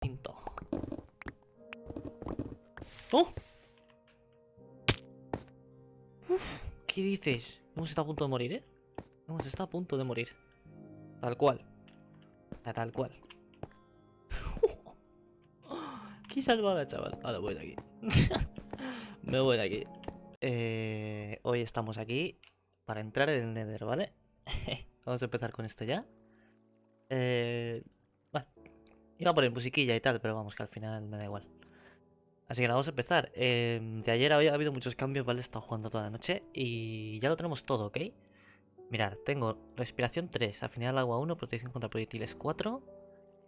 Quinto. ¡Oh! ¿Qué dices? Hemos estado a punto de morir, ¿eh? Hemos estado a punto de morir. Tal cual. Tal cual. Qué salvada, chaval. Ahora voy de aquí. Me voy de aquí. Eh, hoy estamos aquí para entrar en el Nether, ¿vale? Vamos a empezar con esto ya. Eh, iba a poner musiquilla y tal, pero vamos, que al final me da igual. Así que nada, vamos a empezar. Eh, de ayer ha habido muchos cambios, ¿vale? He estado jugando toda la noche y ya lo tenemos todo, ¿ok? Mirad, tengo respiración 3, afinidad al agua 1, protección contra proyectiles 4,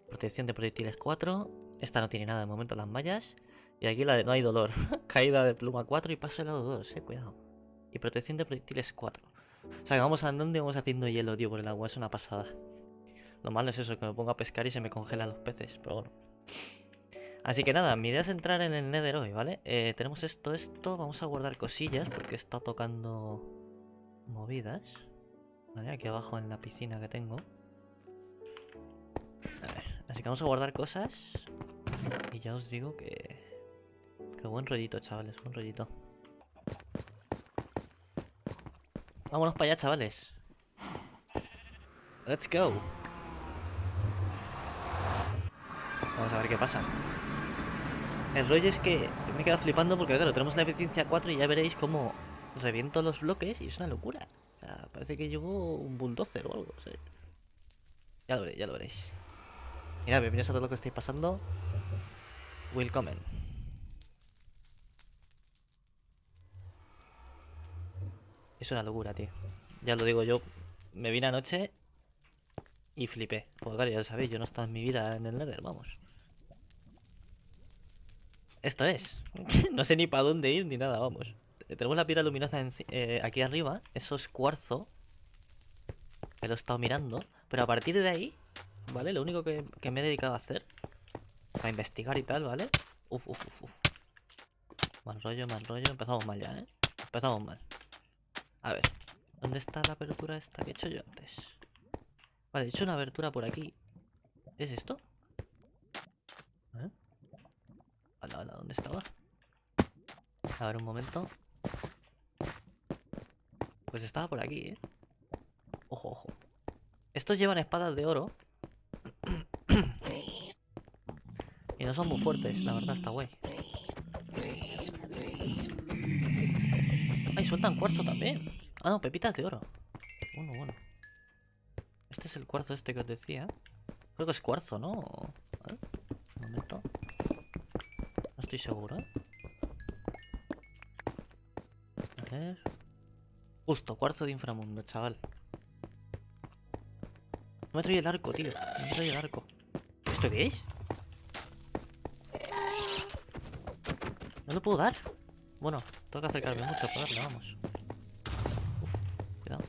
protección de proyectiles 4. Esta no tiene nada de momento, las mallas. Y aquí la de no hay dolor. Caída de pluma 4 y paso helado 2, eh, cuidado. Y protección de proyectiles 4. O sea que vamos andando y vamos haciendo hielo, tío, por el agua. Es una pasada. Lo malo es eso, que me pongo a pescar y se me congelan los peces, pero bueno. Así que nada, mi idea es entrar en el Nether hoy, ¿vale? Eh, tenemos esto, esto, vamos a guardar cosillas porque está tocando movidas. ¿Vale? Aquí abajo en la piscina que tengo. A ver, así que vamos a guardar cosas. Y ya os digo que... Qué buen rollito, chavales, buen rollito. Vámonos para allá, chavales. Let's go. Vamos a ver qué pasa. El rollo es que me he quedado flipando porque, claro, tenemos la eficiencia 4 y ya veréis cómo reviento los bloques y es una locura. O sea, parece que llevo un bulldozer o algo. Ya lo veréis, ya lo veréis. Mira, bienvenidos a todo lo que estáis pasando. Welcome. Es una locura, tío. Ya lo digo yo. Me vine anoche y flipé. Porque claro, ya lo sabéis, yo no estaba en mi vida en el Nether, vamos. Esto es. no sé ni para dónde ir ni nada, vamos. Tenemos la piedra luminosa eh, aquí arriba. Eso es cuarzo. Que lo he estado mirando. Pero a partir de ahí, ¿vale? Lo único que, que me he dedicado a hacer. A investigar y tal, ¿vale? Uf, uf, uf, uf. Mal rollo, mal rollo. Empezamos mal ya, ¿eh? Empezamos mal. A ver. ¿Dónde está la apertura esta que he hecho yo antes? Vale, he hecho una abertura por aquí. ¿Es esto? Hola, hola, ¿dónde estaba? A ver, un momento. Pues estaba por aquí, ¿eh? Ojo, ojo. Estos llevan espadas de oro. y no son muy fuertes, la verdad, está guay. ¡Ay, sueltan cuarzo también! Ah, no, pepitas de oro. Bueno, bueno. Este es el cuarzo este que os decía. Creo que es cuarzo, ¿no? Un momento. Estoy seguro, ¿eh? A ver... Justo, cuarzo de inframundo, chaval. No me trae el arco, tío. No me trae el arco. ¿Esto qué es? ¿No lo puedo dar? Bueno, tengo que acercarme mucho para darle, vamos. Uf, cuidado.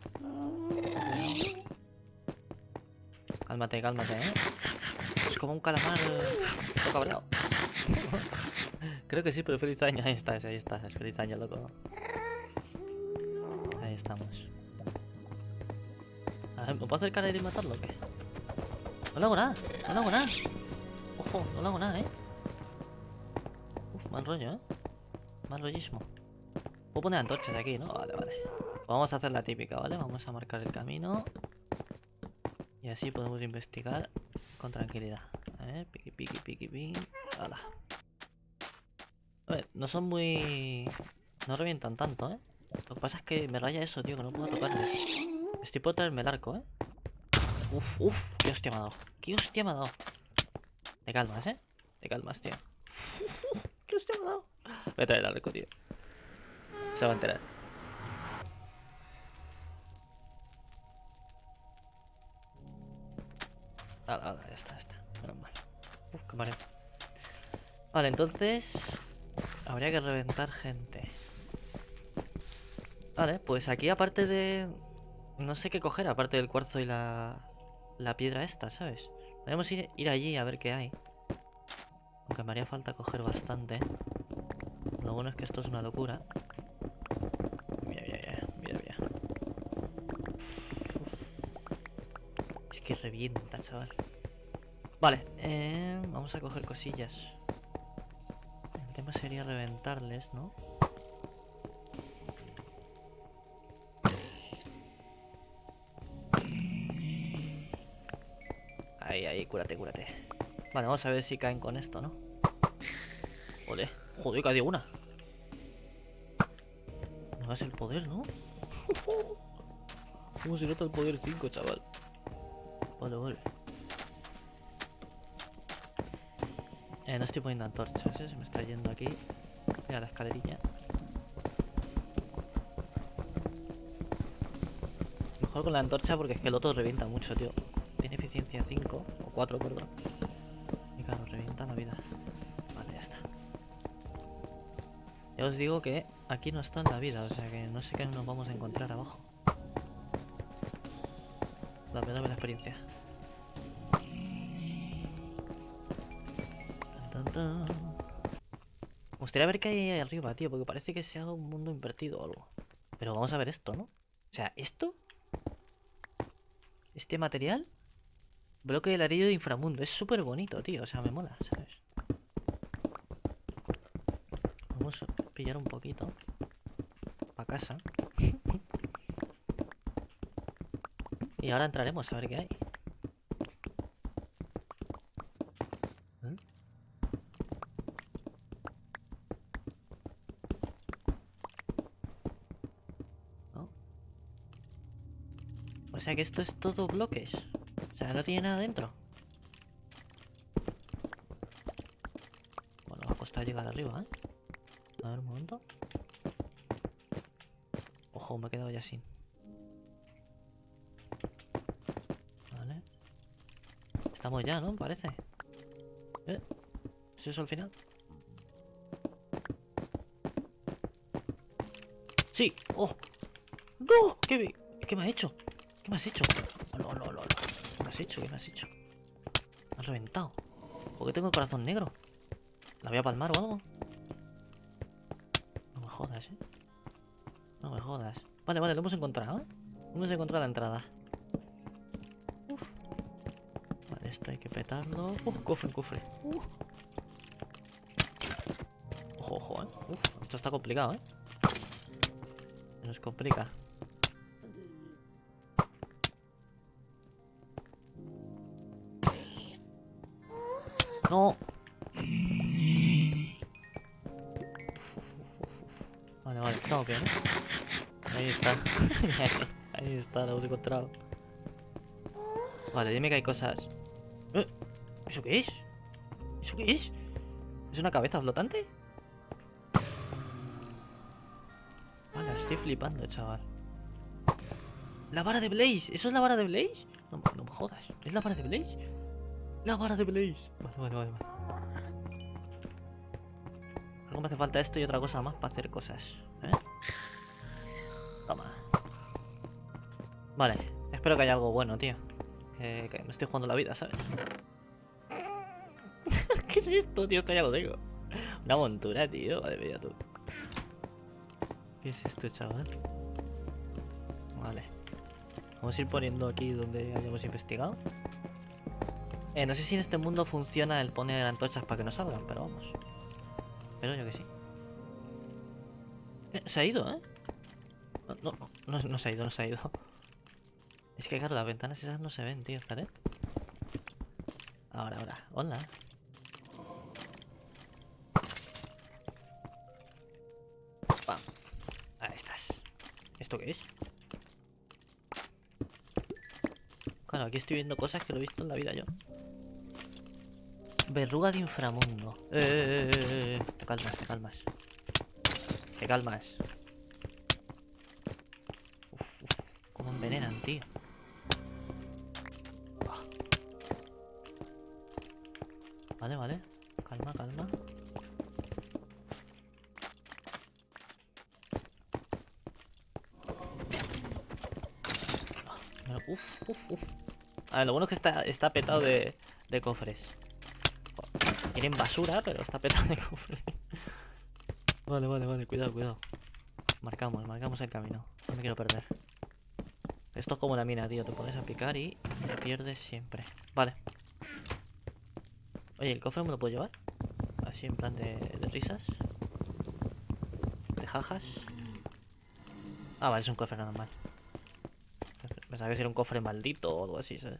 Cálmate, cálmate, ¿eh? Es como un calamar... Todo cabreado. Creo que sí, pero feliz año. Ahí está, ahí está. Es feliz año, loco. Ahí estamos. A ver, ¿me puedo acercar ahí y matarlo o qué? No le hago nada, no le hago nada. Ojo, no le hago nada, ¿eh? Uf, mal rollo, ¿eh? Mal rollismo. Puedo poner antorchas aquí, ¿no? Vale, vale. Vamos a hacer la típica, ¿vale? Vamos a marcar el camino. Y así podemos investigar con tranquilidad. A ver, piqui, piqui, piqui, piqui. ¡Hala! A ver, no son muy... No revientan tanto, ¿eh? Lo que pasa es que me raya eso, tío, que no puedo tocarles. Estoy por traerme el arco, ¿eh? Uf, uf, qué hostia me ha dado. Qué hostia me ha dado. Te calmas, ¿eh? Te calmas, tío. Qué hostia me ha dado. Voy a traer el arco, tío. Se va a enterar. Hala, ya está, ya está. Menos mal. Uf, qué mareo. Vale, entonces... Habría que reventar gente. Vale, pues aquí aparte de... No sé qué coger, aparte del cuarzo y la... La piedra esta, ¿sabes? Podemos ir, ir allí a ver qué hay. Aunque me haría falta coger bastante. Lo bueno es que esto es una locura. Mira, mira, mira, mira, mira. Es que revienta, chaval. Vale, eh, vamos a coger cosillas. Sería reventarles, ¿no? Ahí, ahí, cúrate, cúrate. Vale, vamos a ver si caen con esto, ¿no? Joder, joder, cayó una. No hagas el poder, ¿no? ¿Cómo se nota el poder 5, chaval? Vale, vale. Eh, no estoy poniendo antorchas, ¿eh? Se me está yendo aquí. Mira la escalerilla. Mejor con la antorcha porque es que el otro revienta mucho, tío. Tiene eficiencia 5, o 4, perdón. Y claro, revienta la vida. Vale, ya está. Ya os digo que aquí no está en la vida, o sea que no sé qué nos vamos a encontrar abajo. Dame, dame la experiencia. Me gustaría ver qué hay ahí arriba, tío, porque parece que sea un mundo invertido o algo. Pero vamos a ver esto, ¿no? O sea, ¿esto? ¿Este material? Bloque del anillo de inframundo. Es súper bonito, tío. O sea, me mola, ¿sabes? Vamos a pillar un poquito. Para casa. y ahora entraremos a ver qué hay. Sea que esto es todo bloques. O sea, no tiene nada dentro. Bueno, va a costar llegar arriba, ¿eh? A ver un momento. Ojo, me he quedado ya sin. Vale. Estamos ya, ¿no? Parece. ¿Eh? ¿Es eso al final? ¡Sí! ¡Oh! ¡No! ¿Qué ¿Qué me ha hecho? ¿Qué me has hecho? ¿Qué me has hecho? ¿Qué me has hecho? Me has reventado. ¿Por qué tengo el corazón negro? ¿La voy a palmar o algo? No me jodas, ¿eh? No me jodas. Vale, vale, lo hemos encontrado, ¿eh? Hemos encontrado la entrada. Uf. Vale, esto hay que petarlo. Uh, cofre, cofre. Uh. Ojo, ojo, ¿eh? Uf, esto está complicado, ¿eh? Se nos complica. No. Vale, vale, estamos bien. ¿eh? Ahí está. Ahí está, lo hemos encontrado. Vale, dime que hay cosas. ¿Eh? ¿Eso qué es? ¿Eso qué es? ¿Es una cabeza flotante? Vale, estoy flipando, chaval. La vara de Blaze. ¿Eso es la vara de Blaze? No, no me jodas. ¿Es la vara de Blaze? La vara de Blaze. Vale, vale, vale. vale. Algo me hace falta esto y otra cosa más para hacer cosas. ¿eh? Toma. Vale, espero que haya algo bueno, tío. Que, me estoy jugando la vida, ¿sabes? ¿Qué es esto, tío? Esto ya lo tengo. Una montura, tío. Madre mía, tú. ¿Qué es esto, chaval? Vale. Vamos a ir poniendo aquí donde hayamos investigado. Eh, no sé si en este mundo funciona el poner antorchas para que no salgan, pero vamos. Pero yo que sí. Eh, se ha ido, ¿eh? No, no, no, no se ha ido, no se ha ido. Es que claro, las ventanas esas no se ven, tío, espérate. Ahora, ahora. Hola. Pam. Ahí estás. ¿Esto qué es? Claro, aquí estoy viendo cosas que lo he visto en la vida yo. Verruga de inframundo. Eh, eh, eh, eh. Te calmas, te calmas. Te calmas. Uf, uf. Cómo envenenan, tío. Ah. Vale, vale. Calma, calma. Ah, Uf, uf, uf. A ver, lo bueno es que está, está petado de, de cofres. Tienen basura, pero está petado de cofres. Vale, vale, vale, cuidado, cuidado. Marcamos, marcamos el camino. No me quiero perder. Esto es como la mina, tío. Te pones a picar y te pierdes siempre. Vale. Oye, ¿el cofre me lo puedo llevar? Así en plan de, de risas. De jajas. Ah, vale, es un cofre normal. Pensaba que era un cofre maldito o algo así, ¿sabes?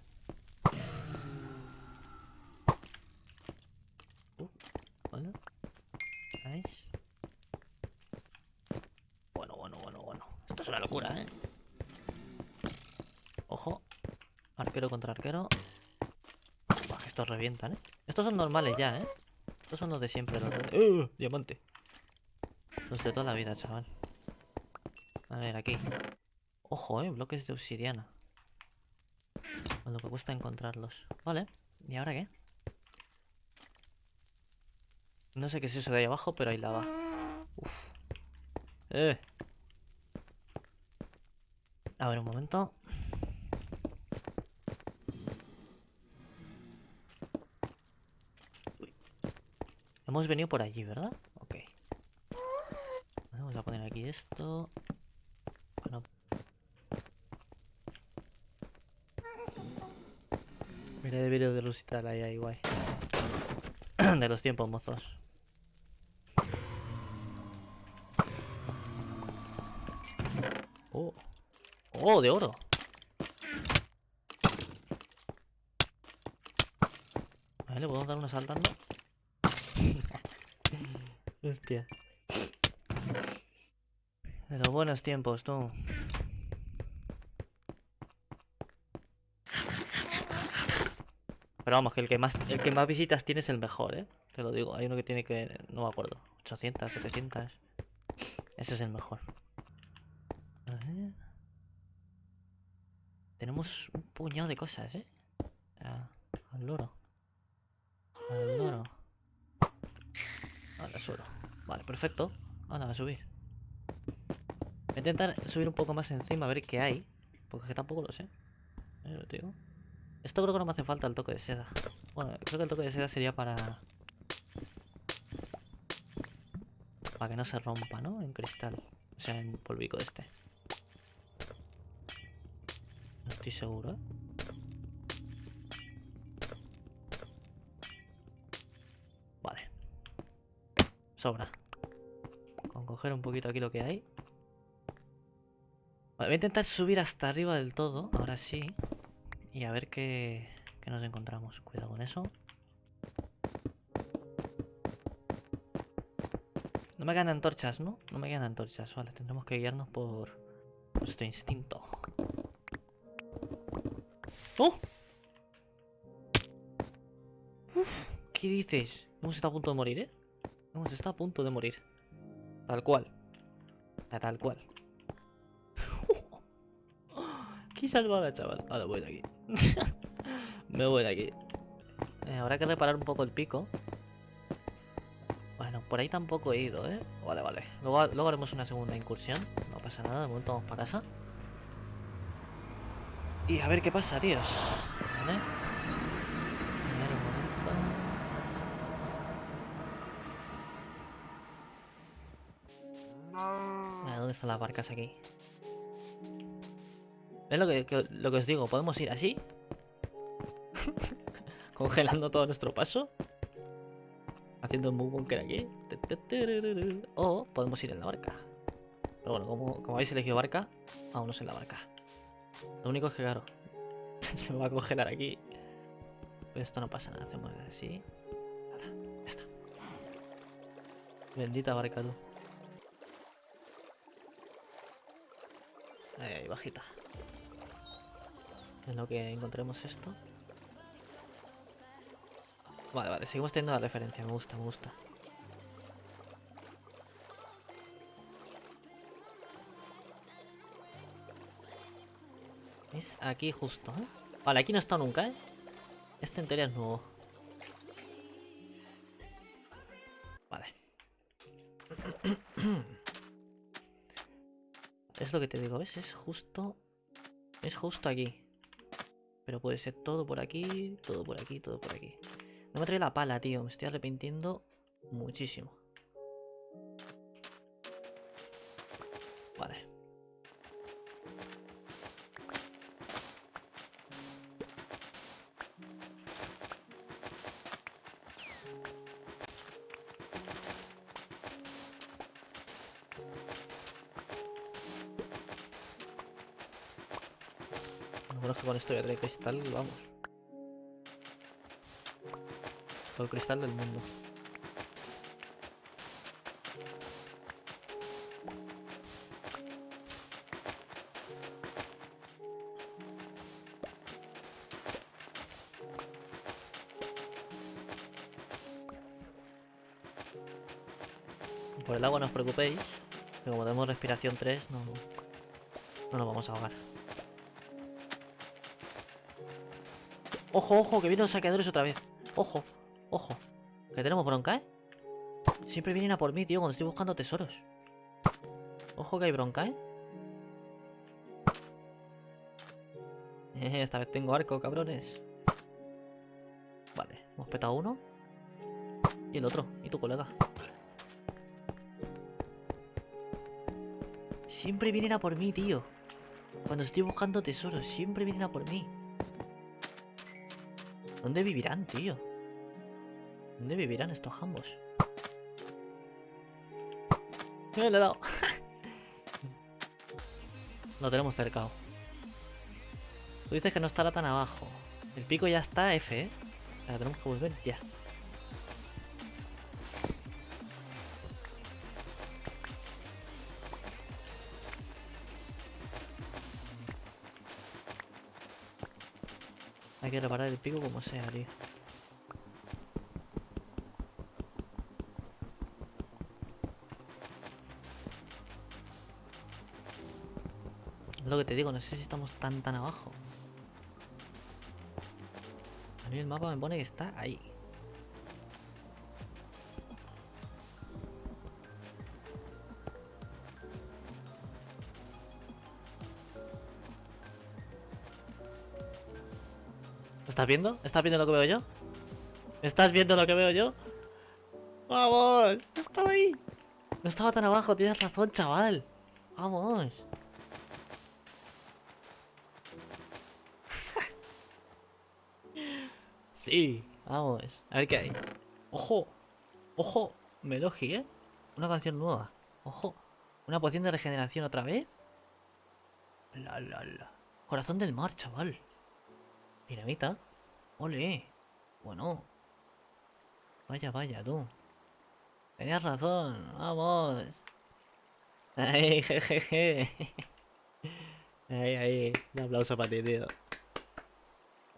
Uh, vale. Nice. Bueno, bueno, bueno, bueno. Esto es una locura, ¿eh? Ojo. Contra arquero. Buah, estos revientan, ¿eh? Estos son normales ya, ¿eh? Estos son los de siempre. Los de... ¡Uh! Diamante. Los de toda la vida, chaval. A ver, aquí. Ojo, eh, bloques de obsidiana. Con lo que cuesta encontrarlos. Vale, ¿y ahora qué? No sé qué es eso de ahí abajo, pero hay lava. Uf. Eh. A ver, un momento. Hemos venido por allí, ¿verdad? Ok. Vamos a poner aquí esto. Bueno. Mira el vídeo de Lucital ahí, ahí, guay. de los tiempos mozos. Oh. Oh, de oro. Vale, ¿le podemos dar una saltando? Hostia. De los buenos tiempos, tú. Pero vamos, que el que más el que más visitas tiene es el mejor, ¿eh? Te lo digo, hay uno que tiene que... No me acuerdo. 800, 700. Ese es el mejor. A. Tenemos un puñado de cosas, ¿eh? Al loro. Al loro. Ahora suelo. Vale, perfecto. Ahora va a subir. Voy a intentar subir un poco más encima a ver qué hay. Porque es que tampoco lo sé. Digo. Esto creo que no me hace falta el toque de seda. Bueno, creo que el toque de seda sería para... Para que no se rompa, ¿no? En cristal. O sea, en polvico este. No estoy seguro, ¿eh? Sobra. Con coger un poquito aquí lo que hay. Vale, voy a intentar subir hasta arriba del todo. Ahora sí. Y a ver qué, qué nos encontramos. Cuidado con eso. No me quedan antorchas, ¿no? No me quedan antorchas. Vale, tendremos que guiarnos por nuestro instinto. ¡Oh! ¿Qué dices? Hemos estado a punto de morir, ¿eh? Hemos estado a punto de morir. Tal cual. Tal cual. Qué salvada, chaval. Ahora voy de aquí. Me voy de aquí. Eh, habrá que reparar un poco el pico. Bueno, por ahí tampoco he ido, ¿eh? Vale, vale. Luego, luego haremos una segunda incursión. No pasa nada, de momento vamos para casa. Y a ver qué pasa, tíos. ¿Dónde están las barcas aquí? Es lo que, lo que os digo, podemos ir así. Congelando todo nuestro paso. Haciendo un bunker aquí. O podemos ir en la barca. Pero bueno, como, como habéis elegido barca, vámonos en la barca. Lo único es que, claro, se me va a congelar aquí. Pero esto no pasa nada, hacemos así. Ya está. Bendita barca, tú. Ahí, ahí, bajita. En lo que encontremos esto. Vale, vale, seguimos teniendo la referencia, me gusta, me gusta. Es aquí justo, ¿eh? Vale, aquí no he estado nunca, ¿eh? Este en teoría es nuevo. Vale. es lo que te digo, ¿ves? Es justo... Es justo aquí. Pero puede ser todo por aquí, todo por aquí, todo por aquí. No me trae la pala, tío. Me estoy arrepintiendo muchísimo. Vamos. Todo cristal del mundo. Por el agua no os preocupéis, que como tenemos respiración 3, no, no nos vamos a ahogar. Ojo, ojo, que vienen los saqueadores otra vez. Ojo, ojo. Que tenemos bronca, ¿eh? Siempre vienen a por mí, tío, cuando estoy buscando tesoros. Ojo que hay bronca, ¿eh? Esta vez tengo arco, cabrones. Vale, hemos petado uno. Y el otro, y tu colega. Siempre vienen a por mí, tío. Cuando estoy buscando tesoros, siempre vienen a por mí. ¿Dónde vivirán, tío? ¿Dónde vivirán estos jambos? Me le he dado. Lo tenemos cercado. Tú dices que no estará tan abajo. El pico ya está F, ¿eh? Ahora tenemos que volver ya. Que reparar el pico como sea, tío. Lo que te digo, no sé si estamos tan tan abajo. A mí el mapa me pone que está ahí. ¿Lo estás viendo? ¿Estás viendo lo que veo yo? ¿Estás viendo lo que veo yo? ¡Vamos! ¡Estaba ahí! No estaba tan abajo, tienes razón, chaval. ¡Vamos! sí, vamos. A ver qué hay. ¡Ojo! ¡Ojo! Melogi, ¿eh? Una canción nueva. ¡Ojo! ¿Una poción de regeneración otra vez? La, la, la. Corazón del mar, chaval. Dinamita. Ole. Bueno. Vaya, vaya, tú. Tenías razón. Vamos. Ay, jejeje. Ahí, ahí. Un aplauso para ti, tío.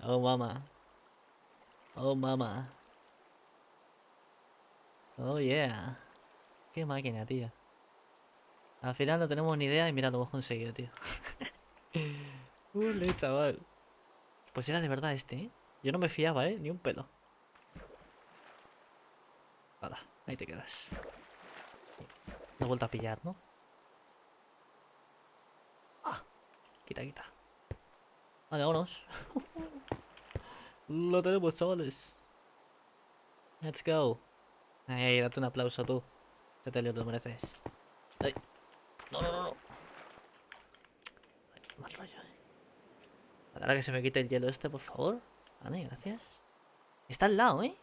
Oh, mamá. Oh, mamá. Oh, yeah. Qué máquina, tío. Al final no tenemos ni idea y mira, lo hemos conseguido, tío. Ule, chaval. Pues era de verdad este, ¿eh? Yo no me fiaba, ¿eh? Ni un pelo. Hala, ahí te quedas. No he vuelto a pillar, ¿no? Ah, quita, quita. Vale, vámonos. Lo tenemos, chavales. Let's go. Ay, date un aplauso tú. Te te lo mereces. Ay. No, no, no, no. Ay, mal rollo, eh. Ahora que se me quite el hielo este, por favor. Vale, gracias. Está al lado, ¿eh?